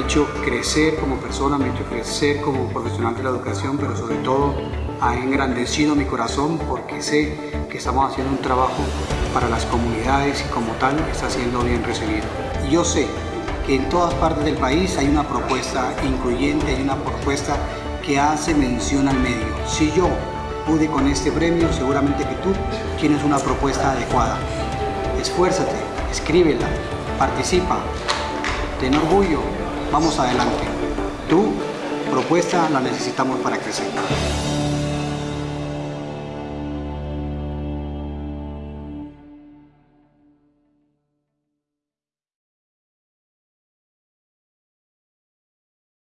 hecho crecer como persona, me ha hecho crecer como profesional de la educación, pero sobre todo ha engrandecido mi corazón porque sé que estamos haciendo un trabajo para las comunidades y como tal está siendo bien recibido. Y yo sé que en todas partes del país hay una propuesta incluyente, hay una propuesta que hace mención al medio. Si yo pude con este premio, seguramente que tú tienes una propuesta adecuada. Esfuérzate, escríbela, participa, ten orgullo, vamos adelante. Tu propuesta la necesitamos para crecer.